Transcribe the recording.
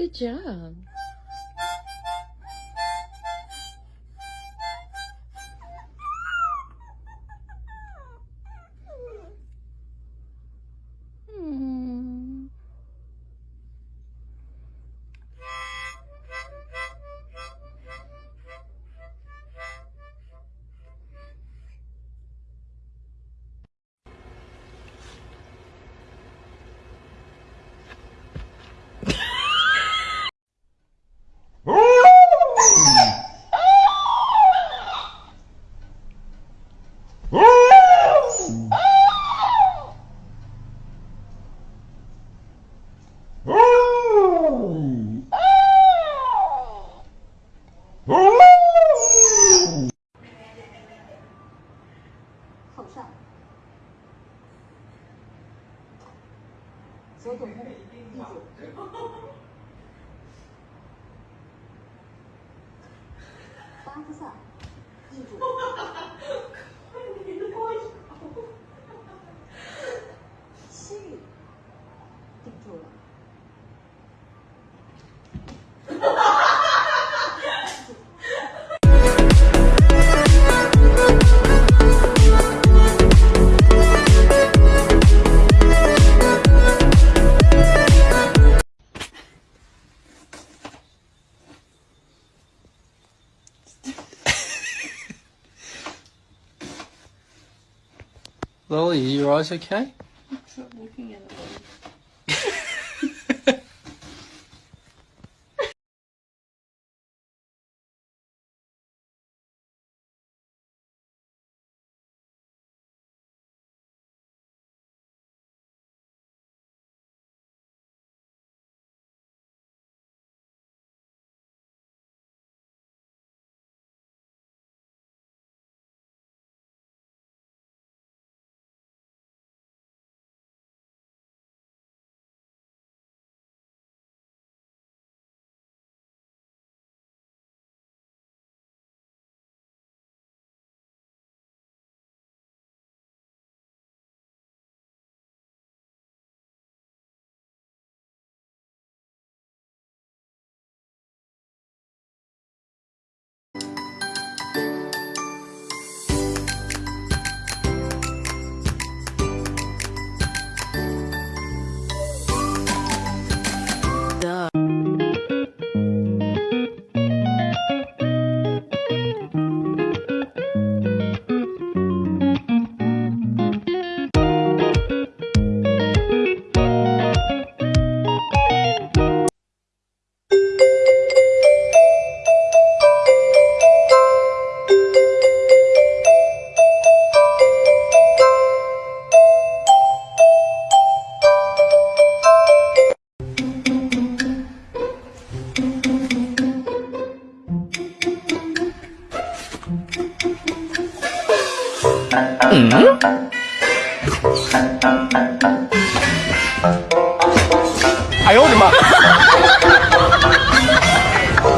Good job. 上，左总部地主，八字上，地主，西域定住了。Lily, are your eyes okay? looking at it. 嗯。